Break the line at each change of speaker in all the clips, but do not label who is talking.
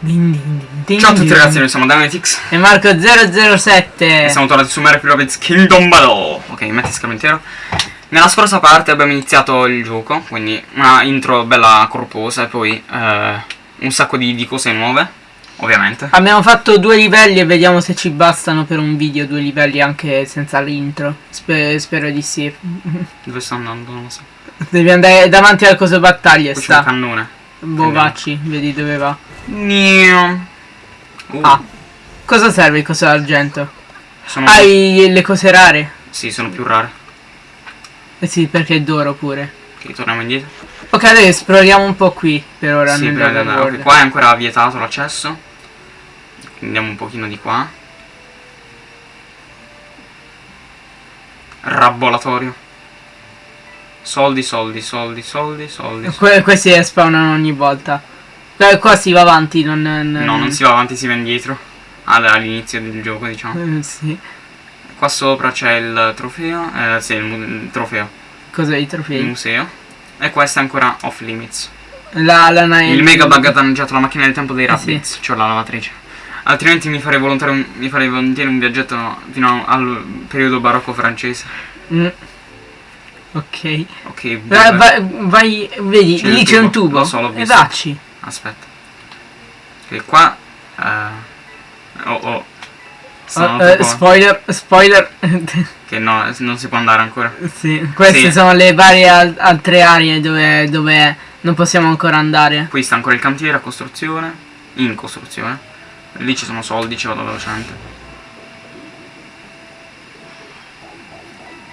Din din din
Ciao a tutti ragazzi, noi siamo Dynamitix
E Marco 007.
e siamo tornati su Mario Rabbids Kingdom Battle Ok, metti schermo intero Nella scorsa parte abbiamo iniziato il gioco, quindi una intro bella corposa e poi eh, un sacco di, di cose nuove, ovviamente
Abbiamo fatto due livelli e vediamo se ci bastano per un video due livelli anche senza l'intro. Spe- spero di sì.
Dove sto andando? Non lo so
Devi andare davanti al coso battaglie
Qui c'è un
sta.
cannone
Bovacci, vedi dove va.
Nio. Uh,
Ah. Cosa serve il coso d'argento?
sono,
Hai le cose rare?
Sì, sono più rare
Eh sì, perché è d'oro pure.
Ok, torniamo indietro
Ok, adesso esploriamo un po' qui per ora
Sì, di andare. Ok,
World.
qua è ancora vietato l'accesso Andiamo un pochino di qua Rabolatorio Soldi, soldi, soldi, soldi, soldi
Que- questi spawnano ogni volta. Qua, qua si va avanti, non... non
No, non si va avanti, si va indietro All- All'inizio del gioco, diciamo
Eh, sì.
Qua sopra c'è il trofeo Eh, sì, il, il trofeo
Cos'è i
Il
trofei?
museo E questo è ancora off limits
La, la na-
Il mega bug ha danneggiato la macchina del tempo dei
Eh,
Rabbids, cioè la lavatrice. Altrimenti mi farei, volontario un, mi farei volentieri un viaggetto fino al periodo barocco francese.
Mm. Ok.
Ok,
Va-
vabbè.
va- vai, vedi,
il
lì c'è un
tubo, lo so, l'ho
e dacci.
Aspetta. Ok, qua... eh, oh oh. Sono
eh,
tipo-
spoiler, spoiler.
che no, non si può andare ancora.
sì, queste
Sì.
sono le varie al- altre aree dove, dove non possiamo ancora andare.
Qui sta ancora il cantiere a costruzione. In costruzione. Lì ci sono soldi, ci vado velocemente.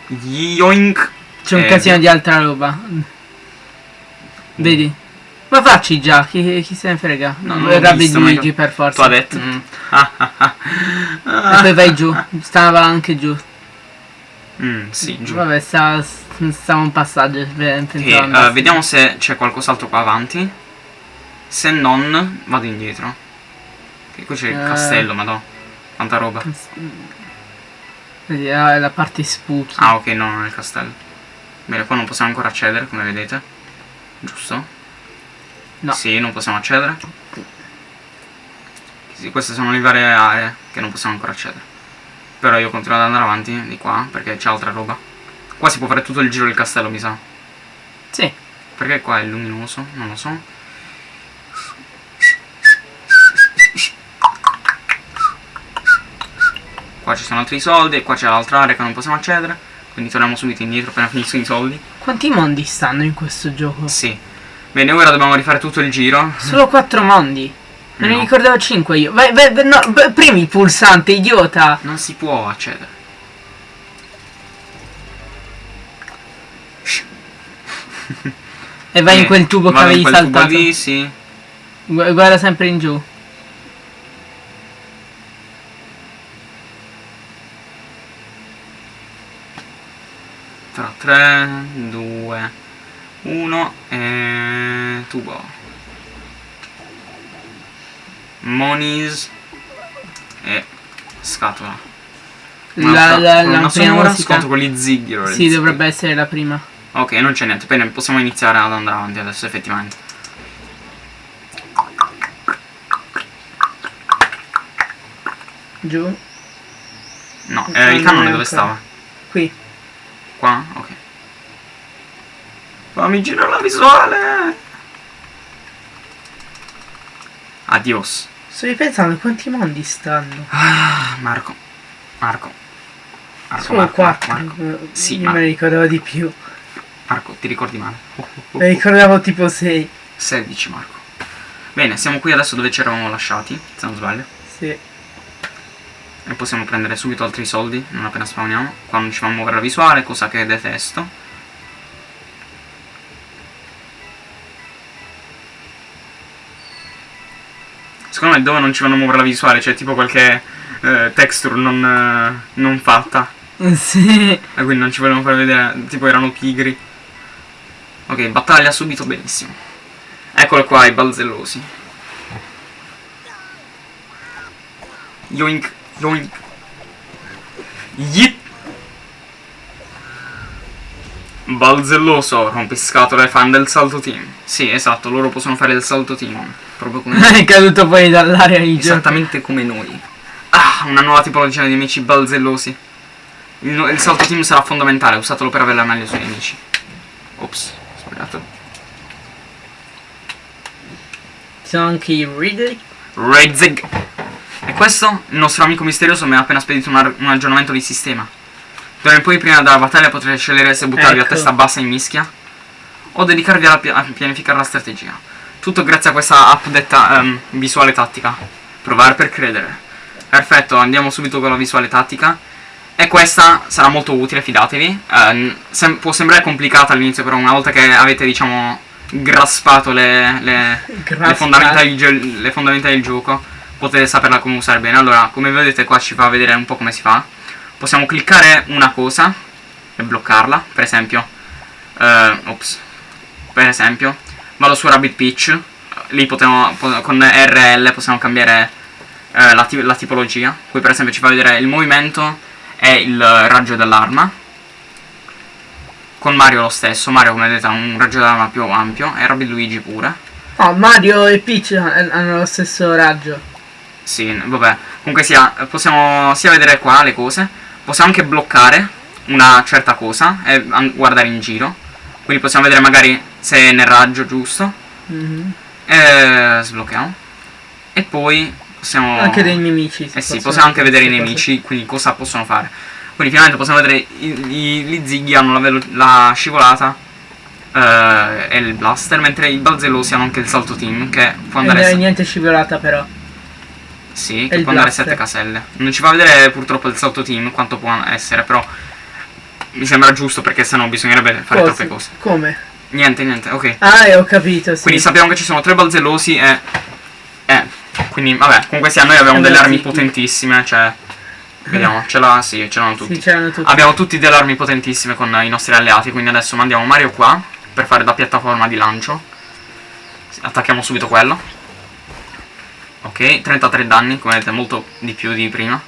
Yoink!
C'è un
Eh,
casino di altra roba. Vedi? Ma facci già, chi, chi se ne frega.
No,
No,
non
Rabbid
visto,
Luigi
ma-
per forza.
Tu ha detto?
Mm.
Ah, ah, ah.
E poi vai giù. Stava anche giù.
Mm, sì, giù.
Vabbè, sta, stava un passaggio.
Ok,
pensavo
eh, vediamo se c'è qualcos'altro qua avanti. Se non, vado indietro. Ok, qui c'è il
Eh.
castello, madò. Quanta roba.
Vedi, ah, è la parte spooky.
Ah, ok, no, non è il castello. Bene, qua non possiamo ancora accedere, come vedete. Giusto?
No.
Sì, non possiamo accedere. Sì, queste sono le varie aree che non possiamo ancora accedere. Però io continuo ad andare avanti di qua, perché c'è altra roba. Qua si può fare tutto il giro del castello, mi sa.
Sì.
Perché qua è luminoso? Non lo so. Qua ci sono altri soldi e qua c'è l'altra area che non possiamo accedere. Quindi torniamo subito indietro appena finiscono i soldi.
Quanti mondi stanno in questo gioco?
Sì. Bene, ora dobbiamo rifare tutto il giro.
Solo quattro mondi. Me ne ricordavo cinque io. Vai, vai, no, premi il pulsante, idiota.
Non si può accedere.
E vai in
Eh,
quel tubo che
in
avevi
quel tubo
saltato.
lì, sì.
Gu- Guarda sempre in giù.
Tra 3, 2, 1 e tubo. Monies e scatola.
La,
Un'altra
la,
colonna
la prima musica.
sconto con gli ziggy.
Sì, dovrebbe essere la prima.
Ok, non c'è niente, bene, possiamo iniziare ad andare avanti adesso effettivamente.
Giù.
No, eh, il
non
cannone dove stava?
Qui.
Qua? Ok. Fammi girare la visuale! Adios.
Sto ripensando quanti mondi stanno.
Ah, Marco. Marco. Marco,
Solo
Marco,
quattro.
Marco, Marco. Sì,
Io me ne ricordavo di più.
Marco, ti ricordi male? Oh, oh, oh,
Me ricordavo tipo sei.
16, Marco. Bene, siamo qui adesso dove ci eravamo lasciati, se non sbaglio.
Sì.
E possiamo prendere subito altri soldi, non appena spawniamo. Qua non ci fa muovere la visuale, cosa che detesto. Secondo me dove non ci vanno a muovere la visuale, c'è tipo qualche eh, texture non, eh, non fatta.
Sì.
E quindi non ci volevano far vedere, tipo erano pigri. Ok, battaglia subito, benissimo. Eccolo qua, i balzellosi. Yoink, yoink. Yip. Balzelloso, rompiscatole fan del salto team. Sì, esatto, loro possono fare il salto team. Proprio come
È caduto poi dall'aria di.
Esattamente come noi. Ah, una nuova tipologia di nemici balzellosi. Il, il salto team sarà fondamentale, usatelo per avere la meglio sui nemici. Ops, sbagliato.
Sono anche i Ridley.
Redzig. E questo, il nostro amico misterioso mi ha appena spedito un, un aggiornamento di sistema. D'ora in poi, prima della battaglia, potrete scegliere se buttarvi a
Ecco.
testa bassa in mischia o dedicarvi a pianificare la strategia. Tutto grazie a questa app detta ehm, visuale tattica. Provare per credere. Perfetto, andiamo subito con la visuale tattica. E questa sarà molto utile, fidatevi. Ehm, sem- può sembrare complicata all'inizio, però una volta che avete, diciamo, graspato le, le, le, fondamenta del le fondamenta del gioco, potete saperla come usare bene. Allora, come vedete qua ci fa vedere un po' come si fa. Possiamo cliccare una cosa e bloccarla, per esempio. eh, ops. Per esempio, vado su Rabbit Pitch. Lì potremo, po- con RL possiamo cambiare eh, la, la tipologia. Qui per esempio ci fa vedere il movimento e il raggio dell'arma. Con Mario lo stesso, Mario come vedete ha un raggio dell'arma più ampio e Rabbit Luigi pure.
Oh, Mario e Peach han- hanno lo stesso raggio.
Sì, vabbè. Comunque sia, possiamo sia vedere qua le cose, possiamo anche bloccare una certa cosa e guardare in giro. Quindi possiamo vedere magari se è nel raggio giusto.
Mhm.
E sblocchiamo. E poi possiamo...
Anche dei nemici.
Eh sì, possiamo anche vedere i nemici, quindi cosa possono fare. Quindi finalmente possiamo vedere i, gli zighi hanno la, la scivolata eh, e il blaster, mentre i balzellosi hanno anche il salto team che può
cose.
andare...
E
se-
niente scivolata però.
Sì, che può andare
blaster.
7 caselle. Non ci fa vedere purtroppo il salto team quanto può essere, però mi sembra giusto perché sennò bisognerebbe fare
Cose.
troppe cose.
Come?
Niente, niente, ok.
Ah, eh, ho capito, sì.
Quindi sappiamo che ci sono tre balzellosi e... Eh, quindi vabbè, comunque sì, noi abbiamo
E
delle armi potentissime, cioè... Vediamo, ce l'ha, sì, ce l'hanno tutti.
Sì, tutti.
Abbiamo tutti delle armi potentissime con i nostri alleati, quindi adesso mandiamo Mario qua per fare da piattaforma di lancio. Attacchiamo subito quello. Ok, 33 danni, come vedete molto di più di prima.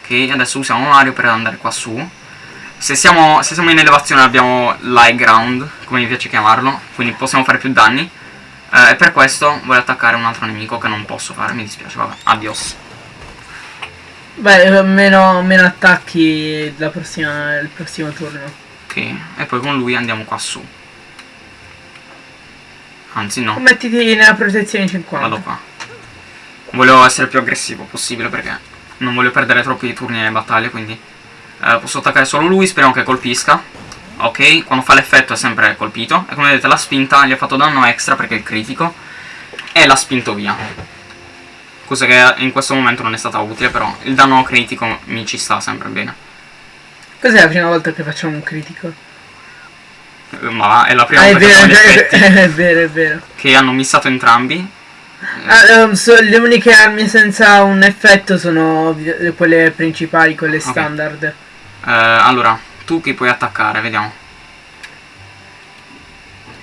Ok, adesso usiamo Mario per andare qua su. Se siamo, se siamo in elevazione abbiamo l'high ground, come mi piace chiamarlo, quindi possiamo fare più danni. Eh, e per questo voglio attaccare un altro nemico che non posso fare, mi dispiace, vabbè, adios.
Beh, eh, meno, meno attacchi la prossima, il prossimo turno.
Ok, e poi con lui andiamo qua su. Anzi no,
Mettiti nella protezione 50.
vado qua. Voglio essere più aggressivo possibile perché non voglio perdere troppi turni nelle battaglie, quindi eh, posso attaccare solo lui, speriamo che colpisca. Ok, quando fa l'effetto è sempre colpito. E come vedete la spinta gli ha fatto danno extra perché è il critico. E l'ha spinto via. Cosa che in questo momento non è stata utile, però il danno critico mi ci sta sempre bene.
Cos'è la prima volta che facciamo un critico?
Eh, Ma è la prima
Ah, è
volta che
vero,
fanno gli
è
effetti
vero, è vero, è vero.
che hanno missato entrambi.
Ah, ehm, so- le uniche armi senza un effetto sono quelle principali, quelle standard.
Eh, allora, tu chi puoi attaccare? Vediamo.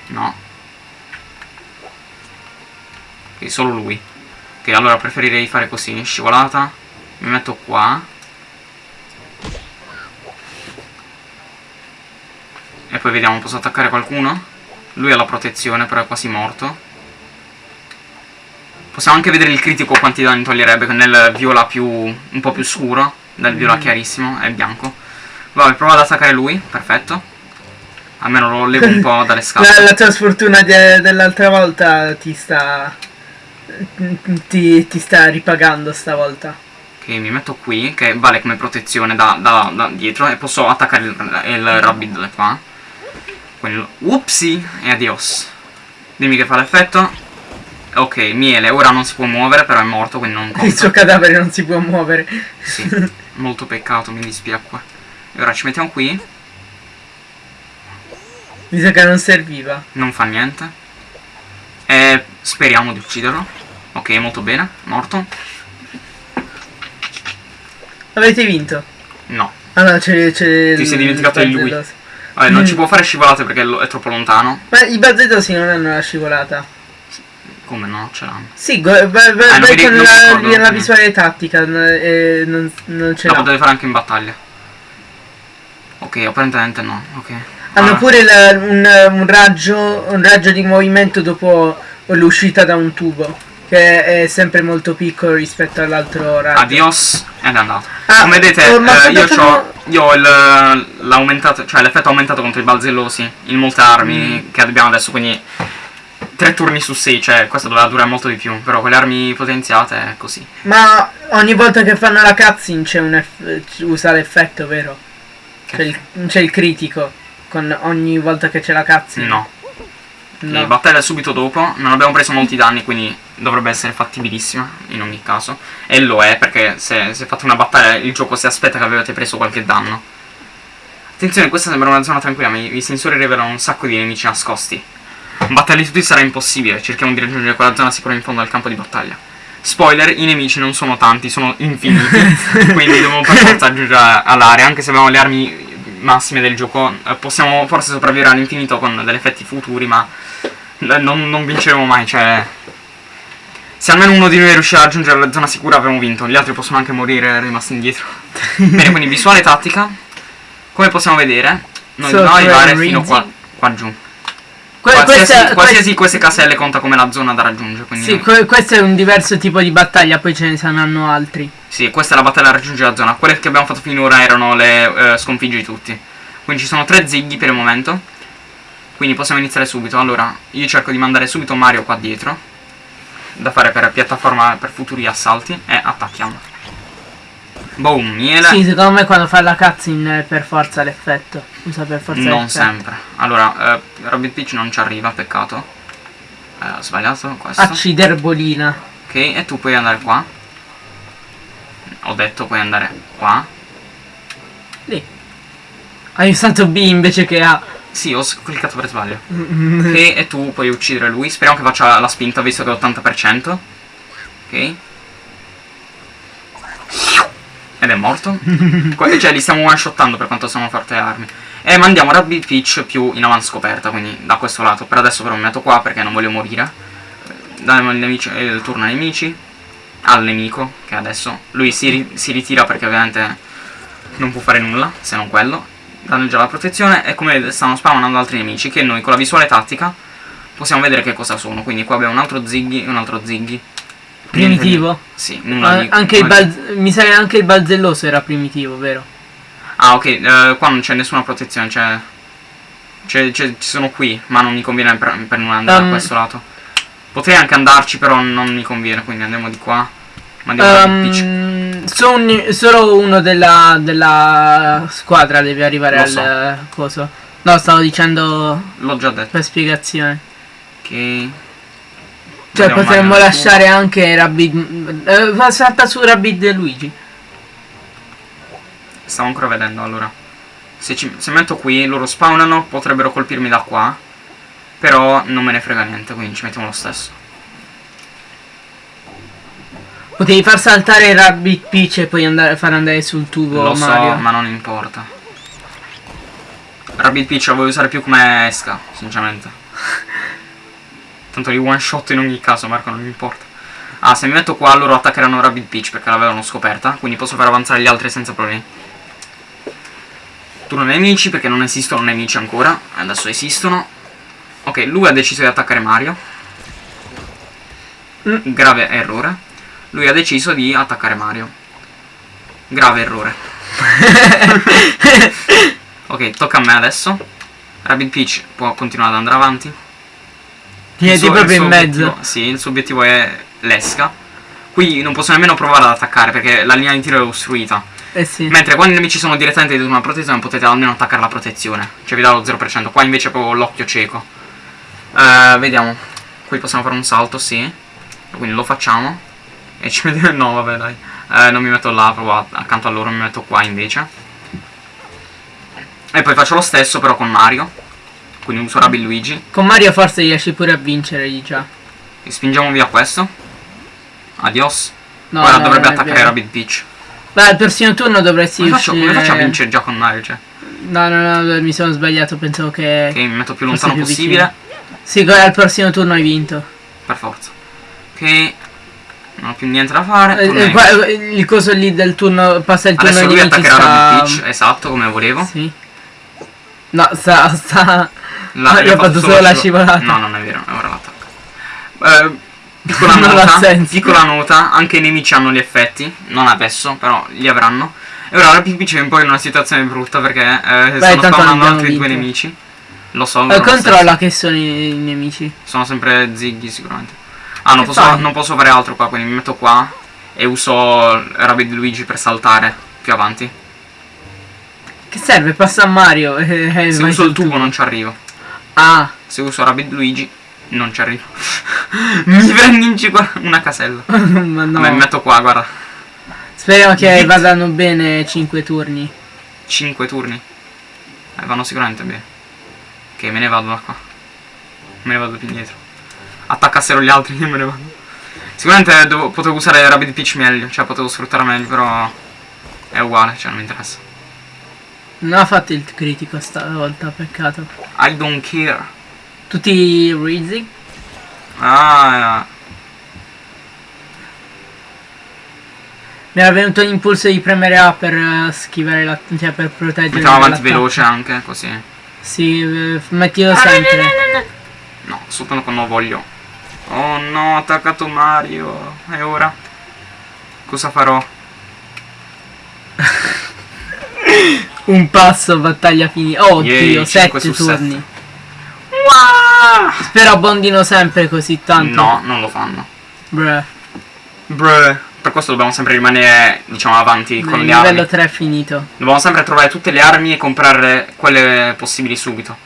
No. Ok, solo lui. Ok, allora preferirei fare così, scivolata. Mi metto qua. E poi vediamo, posso attaccare qualcuno? Lui ha la protezione, però è quasi morto. Possiamo anche vedere il critico quanti danni toglierebbe nel viola più un po' più scuro, dal viola
Mm.
chiarissimo, è bianco. Vabbè, provo ad attaccare lui, perfetto. Almeno lo levo un po' dalle
La,
scatole.
la tua sfortuna de- dell'altra volta ti sta. Ti, ti sta ripagando stavolta.
Ok, mi metto qui, che vale come protezione da, da- da dietro, e posso attaccare il, il rabbit da qua. Quindi, upsi, e adios. Dimmi che fa l'effetto. Ok, miele, ora non si può muovere, però è morto, quindi non
Il
conta.
suo cadavere non si può muovere.
Sì, molto peccato, mi dispiacque. E ora ci mettiamo qui,
Mi sa che non serviva.
non fa niente. E speriamo di ucciderlo. Ok, molto bene, morto.
Avete vinto.
No.
Allora c'è.
Ti
il-
sei dimenticato
il
di lui. Vabbè, non
Mm.
ci può fare scivolate perché è troppo lontano.
Ma i bazzettosi non hanno la scivolata.
Come no? Ce l'hanno.
Sì, vai,
Eh,
con la, la
Mm.
visuale tattica n- e non, non ce
La
l'ha.
potete fare anche in battaglia. Ok, apparentemente no. Ok.
Hanno pure il- un, un raggio, un raggio di movimento dopo l'uscita da un tubo, che è sempre molto piccolo rispetto all'altro raggio.
Adios ed è andato.
Ah,
Come vedete,
oh,
eh, io, c'ho, io ho l'aumentato, cioè l'effetto aumentato contro i balzellosi in molte armi
Mm.
che abbiamo adesso, quindi tre turni su 6, cioè questo doveva durare molto di più, però con le armi potenziate è così.
Ma ogni volta che fanno la cutscene c'è un usa l'effetto, vero? C'è il, il critico con ogni volta che c'è la cutscene.
No,
No.
la battaglia è subito dopo, non abbiamo preso molti danni, quindi dovrebbe essere fattibilissima in ogni caso. E lo è, perché se, se fate una battaglia il gioco si aspetta che avete preso qualche danno. Attenzione, questa sembra una zona tranquilla, ma i, i sensori rivelano un sacco di nemici nascosti. Batterli tutti sarà impossibile, cerchiamo di raggiungere quella zona sicura in fondo al campo di battaglia. Spoiler, i nemici non sono tanti, sono infiniti, quindi dobbiamo per forza raggiungere all'area, anche se abbiamo le armi massime del gioco, eh, possiamo forse sopravvivere all'infinito con degli effetti futuri, ma eh, non, non vinceremo mai, cioè... Se almeno uno di noi riuscirà a raggiungere la zona sicura avremo vinto, gli altri possono anche morire rimasti indietro. Bene, quindi visuale tattica, come possiamo vedere, noi dobbiamo arrivare fino qua, qua giù. Qualsiasi,
questa-
qualsiasi queste caselle conta come la zona da raggiungere, quindi
Sì, que- questo è un diverso tipo di battaglia, poi ce ne saranno altri.
Sì, questa è la battaglia da raggiungere la zona. Quelle che abbiamo fatto finora erano le eh, sconfiggi tutti. Quindi ci sono tre zighi per il momento. Quindi possiamo iniziare subito. Allora, io cerco di mandare subito Mario qua dietro. Da fare per piattaforma per futuri assalti. E attacchiamo. Boom, miele.
Sì, secondo me quando fa la cutscene è per forza l'effetto. Usa per forza
non sempre. Allora, eh, Rabbit Peach non ci arriva, peccato. Eh, ho sbagliato questo.
Acciderbolina.
Ok, e tu puoi andare qua. Ho detto puoi andare qua.
Lì. Hai usato B invece che A.
Sì, ho cliccato per sbaglio. Ok, e tu puoi uccidere lui. Speriamo che faccia la spinta visto che è 80%. Ok. Ed è morto. Cioè, li stiamo one shottando per quanto sono forti armi. E mandiamo Rabbit Peach più in avanti scoperta, quindi da questo lato. Per adesso però mi metto qua perché non voglio morire. Diamo il, nemici- eh, il turno ai nemici. Al nemico, che adesso lui si, ri- si ritira perché ovviamente non può fare nulla se non quello. Danneggia la protezione e come stanno spawnando altri nemici che noi con la visuale tattica possiamo vedere che cosa sono. Quindi qua abbiamo un altro Ziggy e un altro Ziggy.
Primitivo.
Sì, nulla
Ah, anche il
nulla
mi sa che anche il balzelloso era primitivo, vero?
Ah, ok, eh, qua non c'è nessuna protezione, cioè... c'è- c'è- ci sono qui, ma non mi conviene per, per non andare
Um,
da questo lato. Potrei anche andarci, però non mi conviene, quindi andiamo di qua. Mandiamo la Peach.
Ehm, solo, uno della, della squadra deve arrivare
Lo
al
so.
coso. No, stavo dicendo
L'ho già detto.
per spiegazione.
Ok.
Cioè
Andiamo
potremmo lasciare anche Rabbid. Eh, salta su Rabbid e Luigi.
Stavo ancora vedendo, allora. Se, ci, se metto qui, loro spawnano, potrebbero colpirmi da qua. Però non me ne frega niente, quindi ci mettiamo lo stesso.
Potevi far saltare Rabbid Peach e poi andare, far andare sul tubo
Lo
Mario.
so, ma non importa. Rabbit Peach la voglio usare più come esca, sinceramente. Tanto li one shot in ogni caso, Marco, non mi importa. Ah, se mi metto qua loro attaccheranno Rabbit Peach perché l'avevano scoperta, quindi posso far avanzare gli altri senza problemi. Turno nemici perché non esistono nemici ancora, adesso esistono. Ok, lui ha deciso di attaccare Mario.
Mm.
Grave errore. Lui ha deciso di attaccare Mario. Grave errore. ok, tocca a me adesso. Rabbit Peach può continuare ad andare avanti. Il suo-
proprio in mezzo.
obiettivo- sì, il suo obiettivo è l'esca. Qui non posso nemmeno provare ad attaccare perché la linea di tiro è ostruita.
Eh sì.
Mentre quando i nemici sono direttamente dietro una protezione potete almeno attaccare la protezione. Cioè vi dà lo 0%. Qua invece è proprio l'occhio cieco. Eh, vediamo. Qui possiamo fare un salto, sì. Quindi lo facciamo. E ci vediamo. No, vabbè, dai. Eh, non mi metto là, proprio accanto a loro, mi metto qua invece. E poi faccio lo stesso però con Mario. Quindi uso Rabbit Luigi.
Con Mario forse riesci pure a vincere lì già.
E spingiamo via questo. Adios.
No,
Ora
no,
dovrebbe attaccare. Rabbit Peach.
Beh, al prossimo turno dovresti
Come faccio, come
uscire-
faccio a vincere già con Mario? Cioè,
No, no, no, mi sono sbagliato, pensavo che...
ok, mi metto più lontano
più
possibile.
Sì, al prossimo turno hai vinto.
Per forza. Ok. Non ho più niente da fare.
Eh, eh, qua- il coso lì del turno, passa il turno
Adesso
ai
lui attaccherà
sta...
Rabbit Peach, esatto, come volevo.
Sì. No, sta... sta...
La,
Ah, io ho fatto solo la scivolata.
No, non è vero, è ora l'attacco. Eh, piccola nota, piccola nota, anche i nemici hanno gli effetti, non adesso, però li avranno. E ora la PvP c'è un po' in una situazione brutta perché eh,
Beh,
stanno spawnando altri due
vinto.
nemici. Lo so,
Eh, controlla che sono i, i nemici.
sono sempre ziggy sicuramente. Ah, non posso, non posso fare altro qua, quindi mi metto qua e uso Rabbid Luigi per saltare più avanti.
Che serve? Passa a Mario. eh, eh,
Se uso il tubo non ci arrivo.
Ah,
Se uso Rabbid Luigi non ci arrivo. mi prendi in giro una casella.
ma no.
Vabbè, mi metto qua, guarda.
Speriamo che
Zit.
vadano bene 5 turni.
5 turni. Eh, vanno sicuramente bene. Ok, me ne vado da qua. Me ne vado più indietro. Attaccassero gli altri, io me ne vado. Sicuramente devo- potevo usare Rapid Pitch meglio, cioè potevo sfruttare meglio, però è uguale, cioè non mi interessa.
Non ha fatto il critico stavolta, peccato.
I don't care.
Tutti Rizzi?
Ah,
Mi era venuto l'impulso di premere A per eh, schivare la... cioè per proteggere
mettiamo avanti veloce anche, così.
Sì, eh, mettilo sempre.
No, soltanto quando voglio. Oh no, ho attaccato Mario. E ora? Cosa farò?
Un passo, battaglia finita. Oh
Yay,
Dio,
cinque
7
su
turni. Spero abbondino sempre così tanto.
No, non lo fanno.
Bruh.
Bruh. Per questo dobbiamo sempre rimanere, diciamo, avanti
Il
con le
livello
armi.
3 è finito.
Dobbiamo sempre trovare tutte le armi e comprare quelle possibili subito.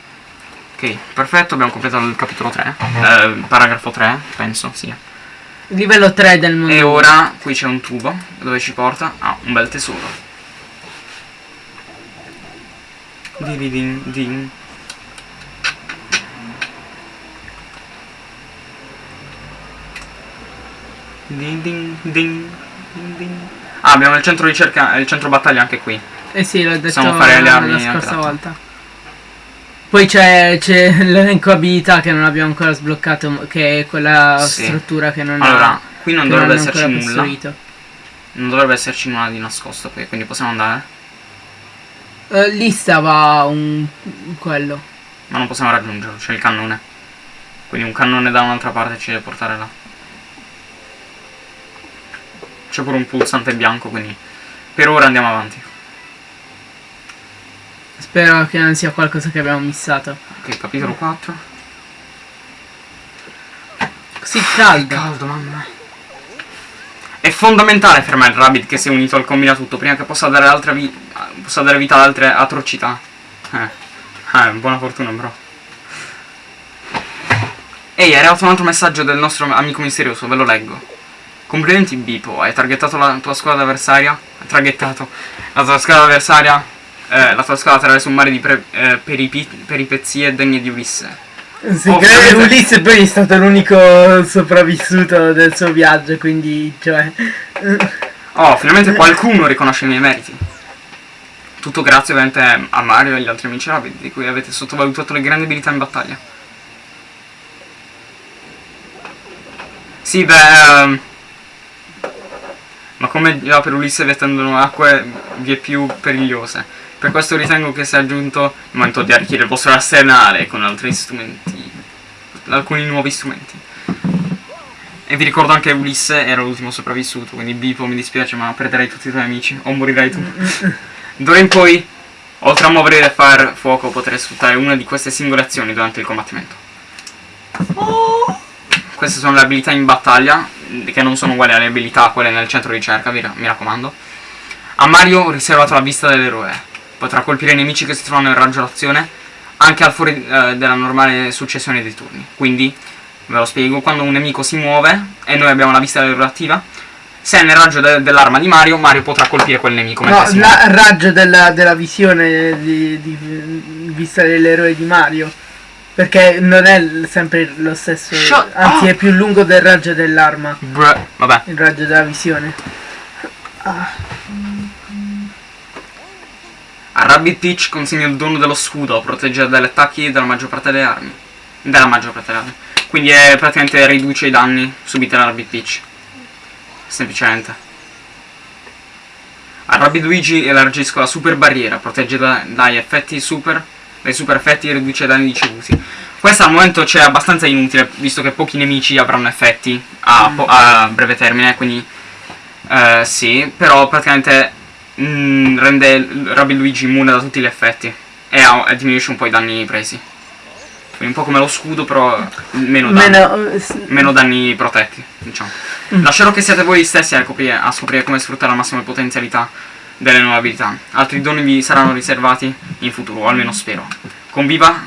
Ok, perfetto, abbiamo completato il capitolo 3. Eh, paragrafo 3, penso, sì.
Il livello 3 del mondo.
E ora qui c'è un tubo dove ci porta a un bel tesoro. Di di din din. Din din din din din. Ah, abbiamo il centro ricerca e il centro battaglia anche qui.
Eh sì, l'ho detto
Possiamo fare le armi
la scorsa volta. Poi c'è, c'è l'elenco abilità che non abbiamo ancora sbloccato, che è quella
Sì.
struttura che non
Allora,
ha,
qui non dovrebbe
hanno
esserci nulla.
costruito.
Non dovrebbe esserci nulla di nascosto qui, quindi possiamo andare.
Eh, lì stava un quello.
Ma non possiamo raggiungerlo, c'è il cannone. Quindi un cannone da un'altra parte ci deve portare là. C'è pure un pulsante bianco, quindi per ora andiamo avanti.
Spero che non sia qualcosa che abbiamo missato.
Ok, capitolo 4.
Così caldo.
Caldo, mamma. È fondamentale fermare il rabbit che si è unito al combinatutto prima che possa dare, altra vi- possa dare vita ad altre atrocità. Eh. Eh, buona fortuna, bro. Ehi, è arrivato un altro messaggio del nostro amico misterioso, ve lo leggo. Complimenti Bipo, hai targettato la tua squadra avversaria? Hai targettato la tua squadra avversaria? Eh, la tua squadra attraverso un mare di eh, peripi- peripezie degne di Ulisse.
Sì, credo che
ovviamente-
Ulisse poi è stato l'unico sopravvissuto del suo viaggio, quindi, cioè...
Oh, finalmente qualcuno riconosce i miei meriti. Tutto grazie ovviamente a Mario e agli altri amici Rabbit, di cui avete sottovalutato le grandi abilità in battaglia. Sì, beh... ehm, Ma come già per Ulisse vi attendono acque vie più perigliose. Per questo ritengo che sia giunto il momento di arricchire il vostro arsenale con altri strumenti. Alcuni nuovi strumenti. E vi ricordo anche che Ulisse era l'ultimo sopravvissuto, quindi Bipo mi dispiace ma perderai tutti i tuoi amici o morirai tu. D'ora in poi, oltre a muovere e far fuoco, potrai sfruttare una di queste singole azioni durante il combattimento. Queste sono le abilità in battaglia, che non sono uguali alle abilità quelle nel centro ricerca, mi raccomando. A Mario ho riservato la vista dell'eroe. Potrà colpire i nemici che si trovano in raggio d'azione anche al fuori eh, della normale successione dei turni. Quindi, ve lo spiego, quando un nemico si muove e noi abbiamo la vista dell'eroe attiva, se è nel raggio de- dell'arma di Mario, Mario potrà colpire quel nemico
No, il raggio della, della visione di, di- vista dell'eroe di Mario. Perché non è sempre lo stesso.
Shut
anzi,
up.
è più lungo del raggio dell'arma.
Bruh, Vabbè.
Il raggio della visione.
A Rabbit Peach consegna il dono dello scudo, protegge dagli attacchi della maggior parte delle armi. Della maggior parte delle armi. Quindi è praticamente riduce i danni subiti da Rabbit Peach. Semplicemente. A Rabbit Luigi elargisco la super barriera, protegge da- dagli effetti super dai super effetti riduce i danni ricevuti. Questa al momento c'è abbastanza inutile, visto che pochi nemici avranno effetti a,
Mm.
a breve termine, quindi eh, sì, però praticamente mm, rende Rabbid Luigi immune da tutti gli effetti e, e diminuisce un po' i danni presi. Un po' come lo scudo, però meno danni.
Meno,
Meno danni protetti, diciamo.
Mm.
Lascerò che siate voi stessi a, coprire- a scoprire come sfruttare al massimo le potenzialità delle nuove abilità. Altri doni vi saranno riservati in futuro, o almeno spero. Con viva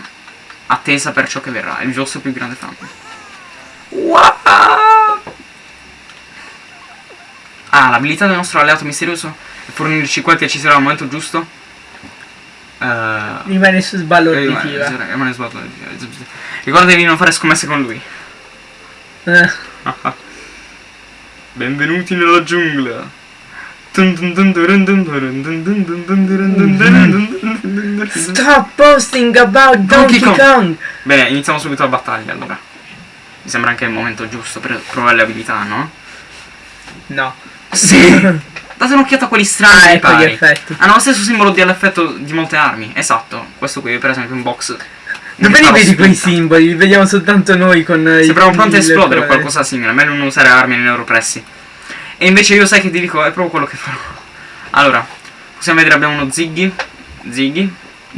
attesa per ciò che verrà, il vostro più grande fan. Wow! Ah, l'abilità del nostro alleato misterioso è fornirci quel che ci serà al momento giusto. Eh,
rimane
eh,
auditiva.
rimane- rimane sbagliato. Ricordatevi di non fare scommesse con lui.
Eh,
Benvenuti nella giungla.
Stop posting about
Donkey
Donkey
Kong.
Kong.
Bene, iniziamo subito la battaglia allora. Mi sembra anche il momento giusto per provare le abilità, no?
No.
Sì! Date un'occhiata a quelli strani
Ah, ecco gli effetti.
Hanno lo stesso simbolo dell'effetto di molte armi. Esatto. Questo qui per esempio un box.
Dove li vedi quei simboli? Li vediamo soltanto noi con eh, i
Sembrano pronti a esplodere o qualcosa simile, meglio non usare armi nei loro pressi. E invece io sai che ti dico, è proprio quello che farò. Allora, possiamo vedere abbiamo uno Ziggy, Ziggy,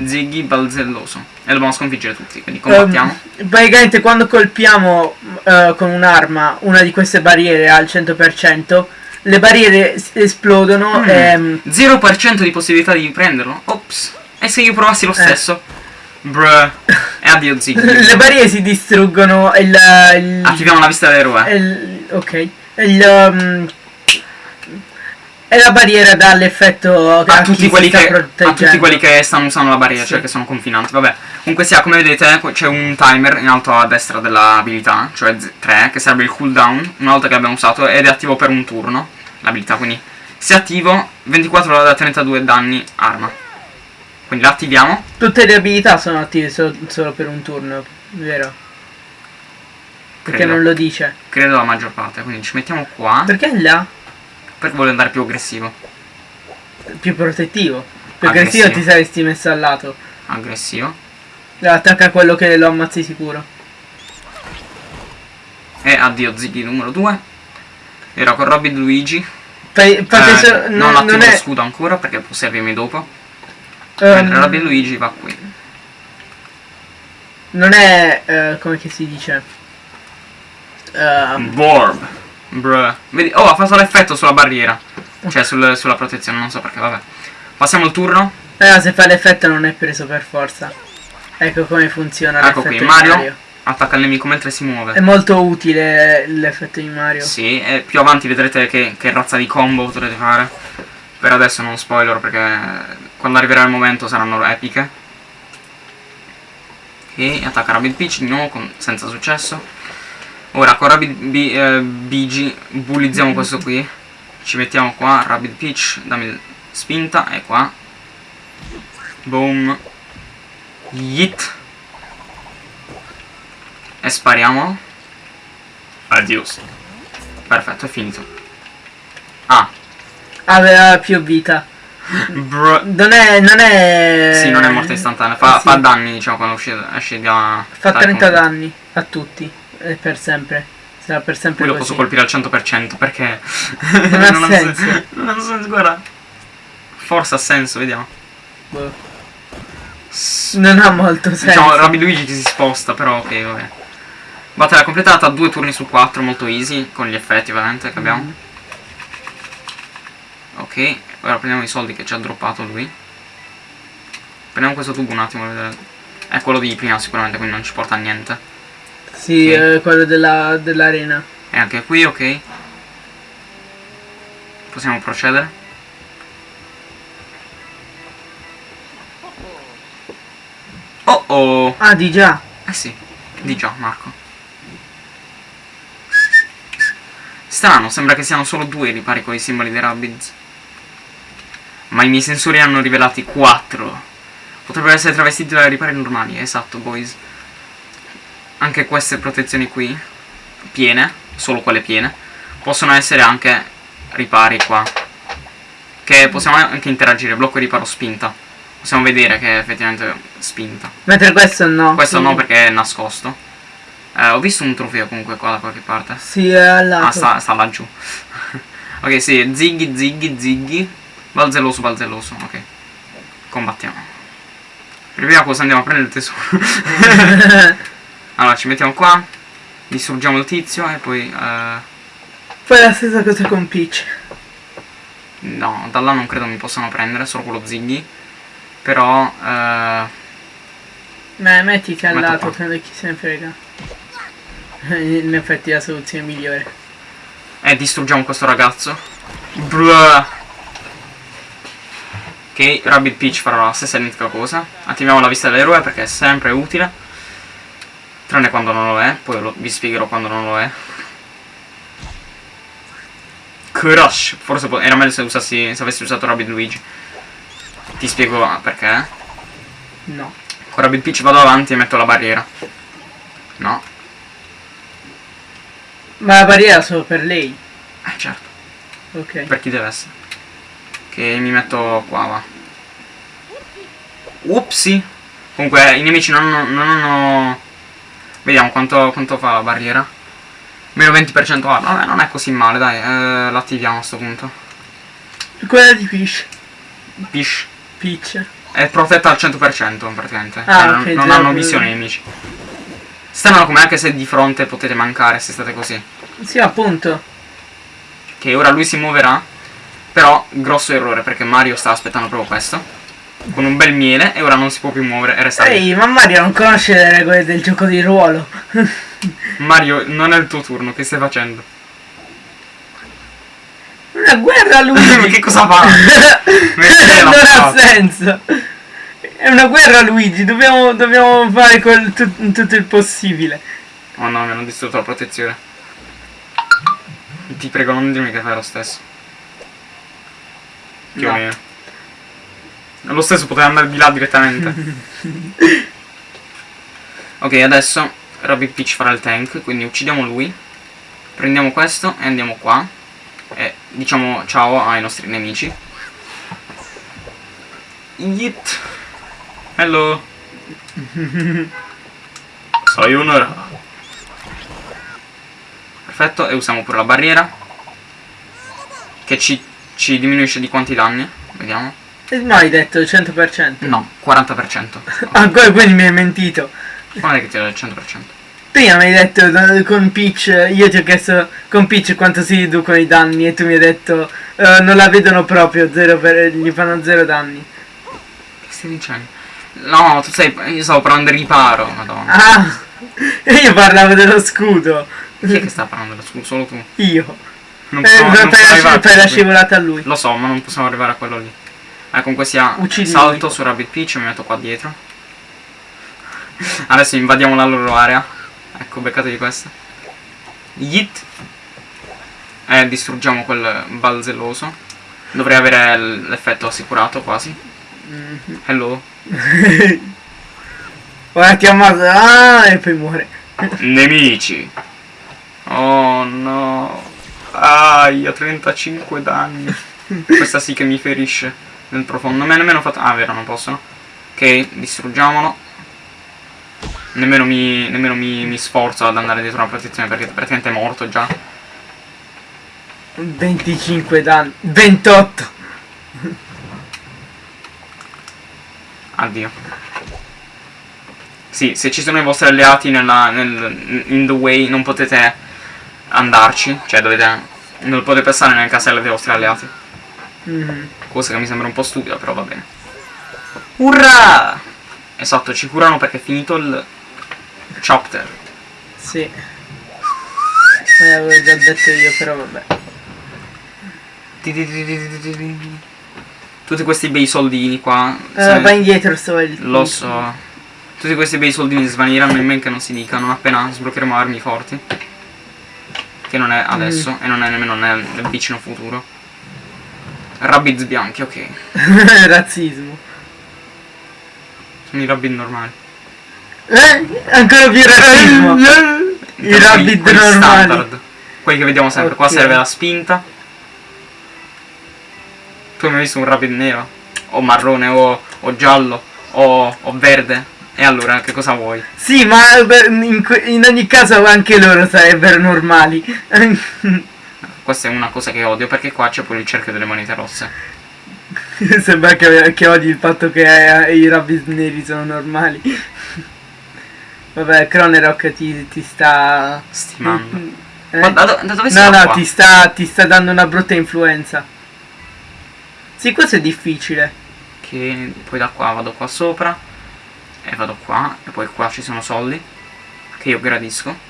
Ziggy balzelloso. E dobbiamo sconfiggere tutti, quindi combattiamo.
Ehm, praticamente quando colpiamo eh, con un'arma una di queste barriere al 100%, le barriere esplodono
Mm.
ehm,
0% di possibilità di prenderlo? Ops. E se io provassi lo
Eh.
stesso? Bruh. E addio Ziggy.
le barriere si distruggono e il, il-
Attiviamo la vista dell'eroe.
e il- ok. Il, um, e la barriera dà l'effetto che
a
a
tutti, quelli che, a
proteggendo.
tutti quelli che stanno usando la barriera,
Sì.
cioè che sono confinanti. Vabbè, comunque sia, come vedete, c'è un timer in alto a destra dell'abilità, cioè 3, che serve il cooldown una volta che l'abbiamo usato ed è attivo per un turno. L'abilità, quindi se attivo, 24 ore da 32 danni arma. Quindi la attiviamo.
Tutte le abilità sono attive so- solo per un turno, vero? Perché
Credo.
non lo dice.
Credo la maggior parte, quindi ci mettiamo qua.
Perché là?
Perché voglio andare più aggressivo.
Più protettivo. Più
Aggressivo.
aggressivo ti saresti messo al lato.
Aggressivo.
Attacca quello che lo ammazzi sicuro.
E addio Ziggy numero 2. Era con Robin Luigi.
Fai- fate
Eh,
so-
non attivo
non è.
scudo ancora perché può servirmi dopo. Mentre Robin Luigi va qui.
non è. eh, come che si dice? Ehm,
Borb. Bruh. Vedi, oh, ha fatto l'effetto sulla barriera. Cioè sul- sulla protezione, non so perché, vabbè. Passiamo il turno.
eh, se fa l'effetto non è preso per forza. Ecco come funziona
Ecco qui, Mario.
Mario.
Attacca il nemico mentre si
È
muove.
molto utile l'effetto di Mario.
Sì, e più avanti vedrete che, che razza di combo potrete fare. Per adesso non spoiler perché quando arriverà il momento saranno epiche. Ok, attacca Rabbit Peach di nuovo con- senza successo. Ora con Rabbit B, eh, BG bullizziamo questo qui. Ci mettiamo qua, Rabbit Peach, dammi spinta, e qua. Boom. Yeet. E spariamo. Adios. Perfetto, è finito. Ah,
Aveva più vita.
bro.
Non è. Non è.
Sì, non è morte istantanea, fa,
sì.
fa danni, diciamo, quando esce, da...
Fa
dal
30
conflitto.
danni a tutti. E per sempre. Sarà per sempre
Poi lo posso colpire al 100% perché...
Non ha senso.
Non ha senso, guarda. Forse ha senso, vediamo.
Boh. Non ha molto senso.
Diciamo, Rabbi Luigi che si sposta, però ok, vabbè. Battaglia completata, due turni su 4, molto easy, con gli effetti ovviamente che abbiamo.
Mm.
Ok, ora prendiamo i soldi che ci ha droppato lui. Prendiamo questo tubo un attimo, vedere. È quello di prima sicuramente, quindi non ci porta a niente.
Sì,
Ok.
eh, quello della- dell'arena.
E anche qui, ok. Possiamo procedere. Oh oh!
ah, di già.
Eh sì, di già, Marco. Strano, sembra che siano solo due i ripari con i simboli dei Rabbids. Ma i miei sensori hanno rivelati quattro. Potrebbero essere travestiti da ripari normali, esatto, boys. Anche queste protezioni qui, piene, solo quelle piene, possono essere anche ripari qua. Che possiamo anche interagire, blocco riparo spinta. Possiamo vedere che è effettivamente spinta.
Mentre questo no.
Questo
sì.
no perché è nascosto. Eh, ho visto un trofeo comunque qua da qualche parte.
Sì, è lato.
Ah, sta, sta laggiù. ok, sì, ziggy, ziggy, ziggy. Balzelloso, balzelloso, ok. Combattiamo. Per prima cosa andiamo a prendere il tesoro. allora, ci mettiamo qua. Distruggiamo il tizio e poi... eh,
Fai la stessa cosa con Peach.
no, da là non credo mi possano prendere, solo quello ziggy. Però... eh,
Ma mettiti al lato, credo chi se ne frega. In effetti è la soluzione migliore.
E distruggiamo questo ragazzo. Blah. Ok, Rabbit Peach farà la stessa identica cosa. Attiviamo la vista dell'eroe perché è sempre utile. Tranne quando non lo è, poi lo- vi spiegherò quando non lo è. Crush! Forse era meglio se, usassi, se avessi usato Rabbit Luigi. Ti spiego perché.
No.
Con Rabbit Peach vado avanti e metto la barriera. No,
Ma la barriera solo per lei.
eh certo.
Ok.
Per chi deve essere? Che mi metto qua, va. Upsi. Comunque i nemici non hanno... Non hanno... Vediamo quanto, quanto fa la barriera. Meno 20% ah, vabbè non è così male dai, eh, l'attiviamo a sto punto.
Quella di Peach.
Peach
Peach.
è protetta al 100% praticamente.
Ah,
Cioè, non,
ok,
non
già-
hanno visione i nemici. Stanno come anche se di fronte potete mancare se state così.
Sì, appunto.
Che ora lui si muoverà. Però grosso errore perché Mario sta aspettando proprio questo. Con un bel miele e ora non si può più muovere e resta lì.
Ehi, ma Mario non conosce le regole del gioco di ruolo.
Mario, non è il tuo turno, che stai facendo?
Una guerra
Ma
Luigi.
che cosa fa?
Non ha senso. È una guerra Luigi, dobbiamo, dobbiamo fare tut- tutto il possibile.
Oh no, mi hanno distrutto la protezione. Ti prego, non dirmi che fai lo stesso. Più o
No.
meno. Lo stesso poteva andare di là direttamente. ok, adesso Rabbit Peach farà il tank, quindi uccidiamo lui. Prendiamo questo e andiamo qua. E diciamo ciao ai nostri nemici. Yeet. Hello. Sayonara. Perfetto, e usiamo pure la barriera. Che ci, ci diminuisce di quanti danni? Vediamo.
E no, hai detto il 100%.
No, 40%.
Ancora quindi mi hai mentito.
Quando è che ti do il 100%?
Prima mi hai detto eh, con Peach, io ti ho chiesto con Peach quanto si riducono i danni e tu mi hai detto eh, non la vedono proprio, zero per, gli fanno zero danni.
Che stai dicendo? No, tu sei. Io stavo parlando di riparo, madonna.
Ah, io parlavo dello scudo.
Chi è che sta parlando dello scudo? Solo tu.
Io.
Non
Eh,
possiamo,
per,
non
per la, per la scivolata a lui.
Lo so, ma non possiamo arrivare a quello lì. Eh, comunque sia,
Uccidi
salto su Rabbit Peach e mi metto qua dietro. Adesso invadiamo la loro area. Ecco, beccatevi questa. Yeet. E distruggiamo quel balzelloso. Dovrei avere l'effetto assicurato quasi.
Mhm.
Hello.
Ora ti ammazza. Ah, e poi muore.
Nemici. Oh no. Ah, io 35 danni. Questa sì che mi ferisce nel profondo. Ha nemmeno fatto... Ah, vero, non possono. Ok, distruggiamolo. Nemmeno mi, nemmeno mi, mi sforzo ad andare dietro una protezione perché praticamente è morto già.
25 danni. 28.
Addio. Sì, se ci sono i vostri alleati nella, nel, in the way non potete andarci. Cioè dovete... Non potete passare nel castello dei vostri alleati.
Mhm.
Cosa che mi sembra un po' stupida, però va bene. Urrà! Esatto, ci curano perché è finito il chapter.
Sì. Me l'avevo già detto io, però vabbè.
Tutti questi bei soldini qua.
Eh, vai indietro, sto
lo so. Tutti questi bei soldini svaniranno in men che non si dicano appena sbloccheremo armi forti. Che non è adesso e non è nemmeno nel, nel vicino futuro. Rabbids bianchi, ok.
Razzismo.
Sono i rabbit normali.
Eh? Ancora più razzismo. I rabbit
quelli
normali.
standard. Quelli che vediamo sempre. Qua
Ok.
serve la spinta. Tu hai mai visto un rabbit nero? O marrone o, o giallo o, o verde. E allora che cosa vuoi?
Sì, ma in, in ogni caso anche loro sarebbero normali.
Questa è una cosa che odio perché qua c'è pure il cerchio delle monete rosse.
Sembra che, che odi il fatto che eh, i rabbit neri sono normali. Vabbè, Cronerock ti, ti sta...
Stimando.
Eh?
Ma da, da dove
No, no, ti sta, ti sta dando una brutta influenza. Sì, questo è difficile.
Che poi da qua vado qua sopra e vado qua e poi qua ci sono soldi che io gradisco.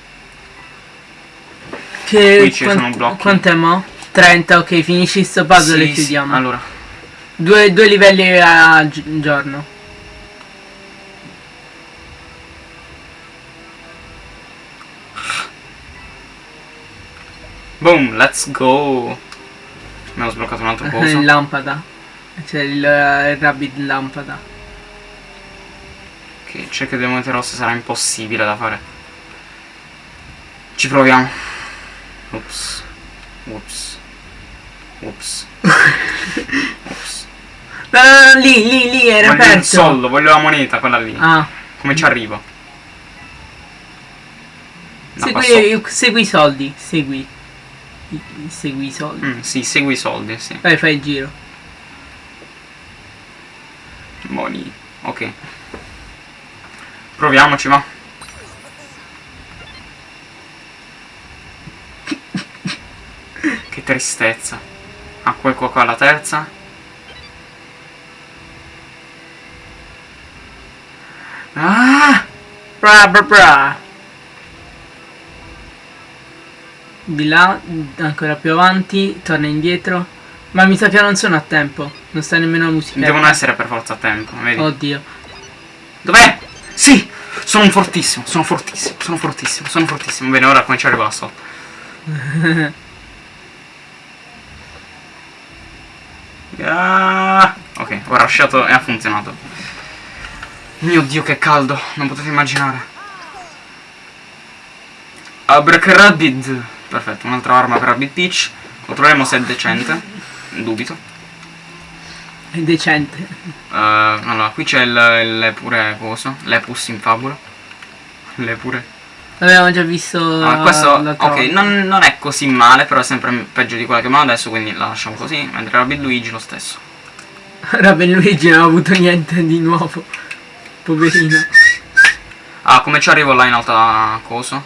Che
Qui ci sono blocchi.
Quant'è mo? 30, ok, finisci sto puzzle
Sì,
e
sì,
chiudiamo.
Allora,
Due, due livelli a gi- giorno.
boom, let's go. Mi ho sbloccato un altro coso.
Il lampada. C'è il, il rabbit lampada.
Che il cerchio delle monete rosse sarà impossibile da fare. Ci proviamo. Ups. Ups. Ups. Ups.
No, no, no, lì, lì, lì, era
il
aperto.
soldo, voglio la moneta, quella lì.
Ah,
Come ci arrivo? No,
segui, segui i soldi, segui. Segui i soldi.
Mm, sì, segui i soldi, sì.
Vai, fai il giro.
Money. Ok. Proviamoci, va. Che tristezza. Ah, quel qua qua la terza. Ah!
Bra bra bra. Di là, ancora più avanti, torna indietro. Ma mi sa che non sono a tempo. Non sta nemmeno la musica.
Devono essere per forza a tempo, vedi?
Oddio.
Dov'è? Sì! Sono fortissimo, sono fortissimo, sono fortissimo, sono fortissimo. Bene, ora come ci arrivo a sotto. Ah, ok, ho rushato e ha funzionato. Mio dio che caldo, non potete immaginare. Abracarabbit. Perfetto, un'altra arma per Rabbit Peach. Controlliamo se è decente. Dubito.
È decente.
Eh, allora, qui c'è il, il pure coso. L'epus in fabula. Le pure.
L'abbiamo già visto.
Ah, questo, ok, non, non è così male, però è sempre peggio di quella che abbiamo adesso, quindi la lasciamo così. Mentre Rabbit Luigi lo stesso.
Rabbit Luigi non ha avuto niente di nuovo. Poverino.
Ah, come ci arrivo là in alta coso?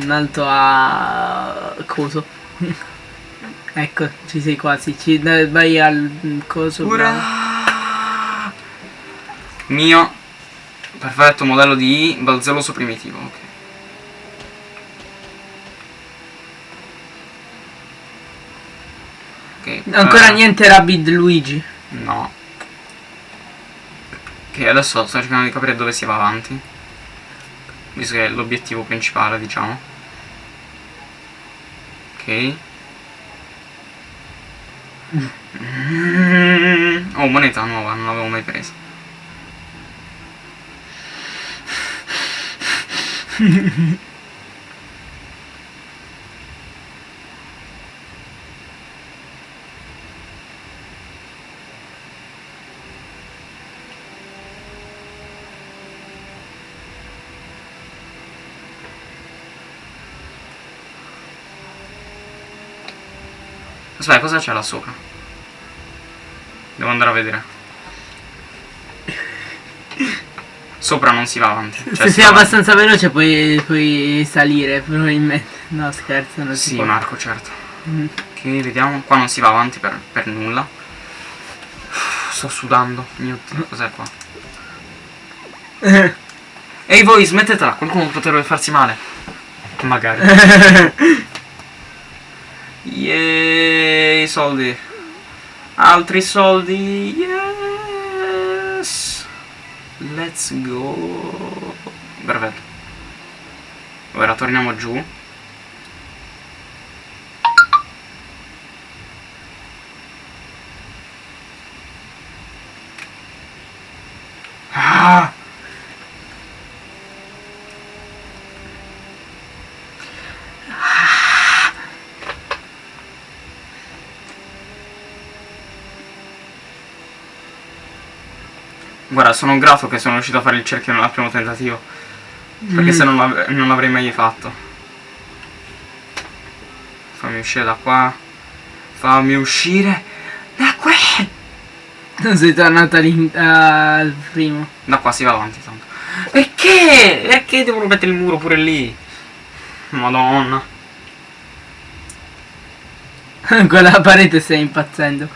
In alto a. coso. ecco, ci sei quasi. Ci... Vai al coso. bravo.
Ura! Mio perfetto modello di balzelloso primitivo, ok. Ok,
Ancora
eh,
niente Rabbit Luigi.
No. Ok, adesso sto cercando di capire dove si va avanti. Visto che è l'obiettivo principale, diciamo. Ok. Mm. Oh, moneta nuova, non l'avevo mai presa. Aspetta, cosa c'è là sopra? Devo andare a vedere. Sopra non si va avanti. Cioè,
Se
si
sei
va avanti.
abbastanza veloce puoi, puoi salire, probabilmente. No, scherzo, non si
Sì,
può.
Marco, certo.
Mm.
Ok, vediamo. Qua non si va avanti per, per nulla. Sto sudando. Mio dio, cos'è qua? Ehi voi, smettetela, qualcuno potrebbe farsi male. Magari. Yeeey, soldi. Altri soldi. Yes. Let's go. Perfetto. Ora torniamo giù. Ah! Guarda, sono grato che sono riuscito a fare il cerchio nel primo tentativo. Perché
Mm.
se non, non l'avrei mai fatto. Fammi uscire da qua. Fammi uscire da qui.
Sei tornato al primo.
Da qua si va avanti tanto. Perché? Perché devono mettere il muro pure lì? Madonna.
Con la parete stai impazzendo.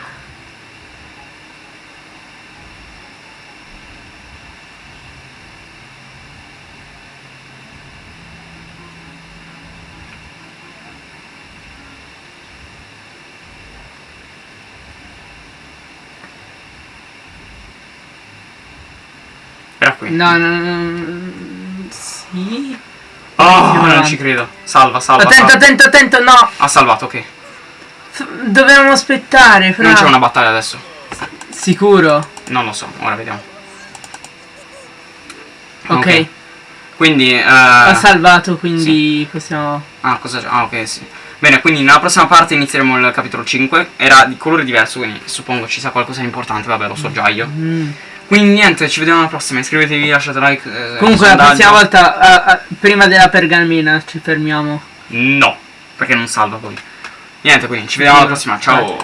No, no, no. Sì.
Oh,
Sì,
non ci credo. Salva, salva.
Attento,
salva.
attento, attento, no!
Ha salvato, ok.
Dovevamo aspettare, fra.
Non c'è una battaglia adesso.
Sicuro?
Non lo so, ora vediamo.
Ok.
Ok. Quindi, eh,
Ha salvato, quindi possiamo...
Ah, cosa c'è? Ah, ok, sì. Bene, quindi nella prossima parte inizieremo il capitolo 5. Era di colore diverso, quindi suppongo ci sia qualcosa di importante, vabbè, lo so già io.
Mm.
Quindi niente, ci vediamo alla prossima. Iscrivetevi, lasciate like. eh,
Comunque la prossima volta, ah, ah, prima della pergamena, ci fermiamo.
No, perché non salva poi. Niente, quindi ci vediamo alla prossima. Ciao.